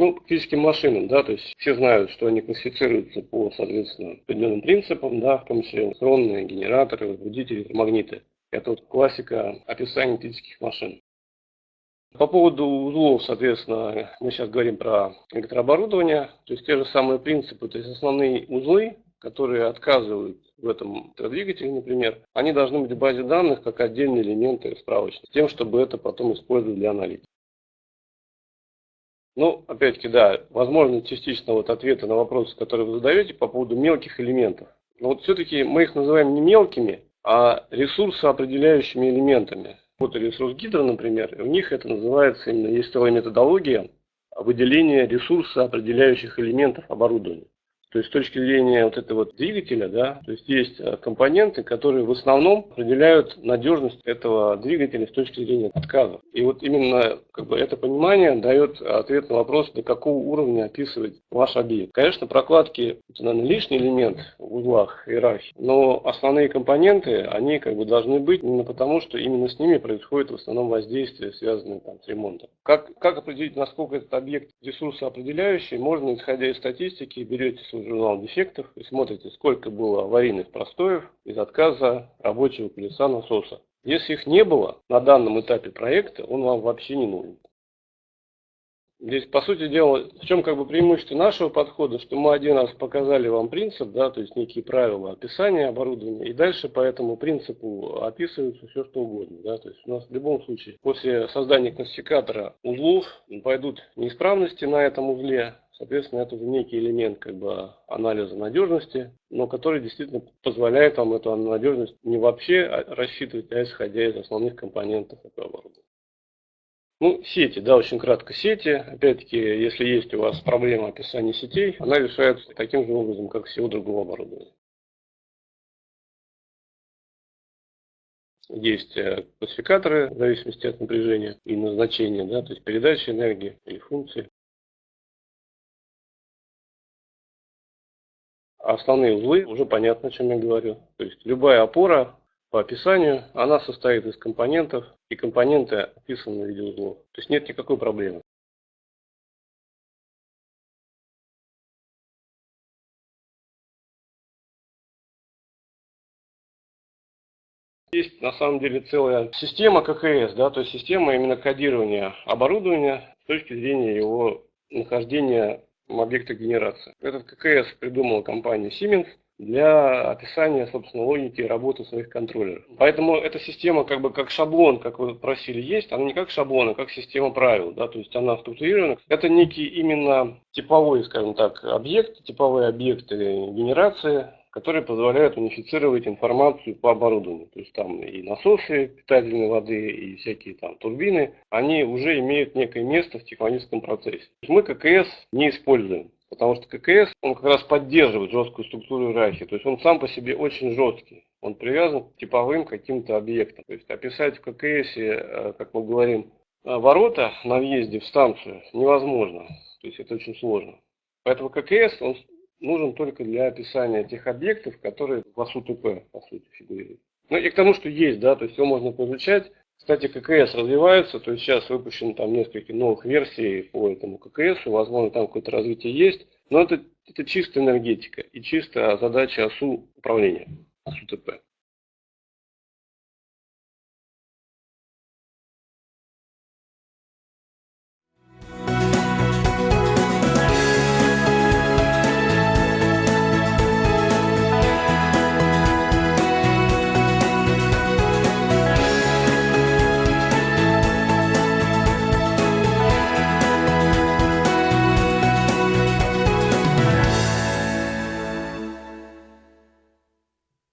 Ну, физическим машинам, да, то есть все знают, что они классифицируются по, соответственно, определенным принципам, да, в том числе электронные, генераторы, возбудители, магниты. Это вот классика описания физических машин. По поводу узлов, соответственно, мы сейчас говорим про электрооборудование, то есть те же самые принципы, то есть основные узлы, которые отказывают в этом двигателе, например, они должны быть в базе данных как отдельные элементы справочника, с тем, чтобы это потом использовать для аналитики. Ну, опять-таки, да, возможно, частично вот ответы на вопросы, которые вы задаете по поводу мелких элементов. Но вот все-таки мы их называем не мелкими, а ресурсоопределяющими элементами. Вот ресурс гидро, например, у них это называется, именно есть целая методология выделения ресурса определяющих элементов оборудования. То есть с точки зрения вот этого вот двигателя, да, то есть есть э, компоненты, которые в основном определяют надежность этого двигателя с точки зрения отказа. И вот именно как бы, это понимание дает ответ на вопрос, до какого уровня описывать ваш объект. Конечно, прокладки это, наверное, лишний элемент в узлах иерархии, но основные компоненты, они как бы должны быть именно потому, что именно с ними происходит в основном воздействие, связанное там, с ремонтом. Как, как определить, насколько этот объект ресурсоопределяющий, можно, исходя из статистики, берете журнал дефектов и смотрите, сколько было аварийных простоев из отказа рабочего колеса насоса. Если их не было на данном этапе проекта, он вам вообще не нужен. Здесь, по сути дела, в чем как бы преимущество нашего подхода, что мы один раз показали вам принцип, да, то есть некие правила описания оборудования, и дальше по этому принципу описывается все что угодно. Да, то есть у нас в любом случае после создания классификатора узлов пойдут неисправности на этом узле, Соответственно, это уже некий элемент как бы, анализа надежности, но который действительно позволяет вам эту надежность не вообще рассчитывать, а исходя из основных компонентов этого оборудования. Ну, сети, да, очень кратко сети. Опять-таки, если есть у вас проблема описания сетей, она решается таким же образом, как всего другого оборудования. Есть э, классификаторы в зависимости от напряжения и назначения, да, то есть передачи энергии или функции. Основные узлы, уже понятно, о чем я говорю. То есть любая опора по описанию, она состоит из компонентов, и компоненты описаны в виде узлов. То есть нет никакой проблемы. Есть на самом деле целая система ККС, да, то есть система именно кодирования оборудования с точки зрения его нахождения объекта генерации. Этот ККС придумала компания Siemens для описания, собственно, логики работы своих контроллеров. Поэтому эта система как бы как шаблон, как вы просили, есть, она не как шаблон, а как система правил, да, то есть она структурирована. Это некий именно типовой, скажем так, объект, типовые объекты генерации, которые позволяют унифицировать информацию по оборудованию. То есть там и насосы питательной воды, и всякие там турбины, они уже имеют некое место в технологическом процессе. Мы ККС не используем. Потому что ККС, он как раз поддерживает жесткую структуру иерархии. То есть он сам по себе очень жесткий. Он привязан к типовым каким-то объектам. То есть описать в ККС, э, как мы говорим, э, ворота на въезде в станцию невозможно. То есть это очень сложно. Поэтому ККС, он нужен только для описания тех объектов, которые в АСУ-ТП, по сути, фигурируют. Ну и к тому, что есть, да, то есть его можно поизучать. Кстати, ККС развивается, то есть сейчас выпущено там несколько новых версий по этому ККС, возможно, там какое-то развитие есть, но это, это чисто энергетика и чисто задача АСУ управления, АСУ-ТП.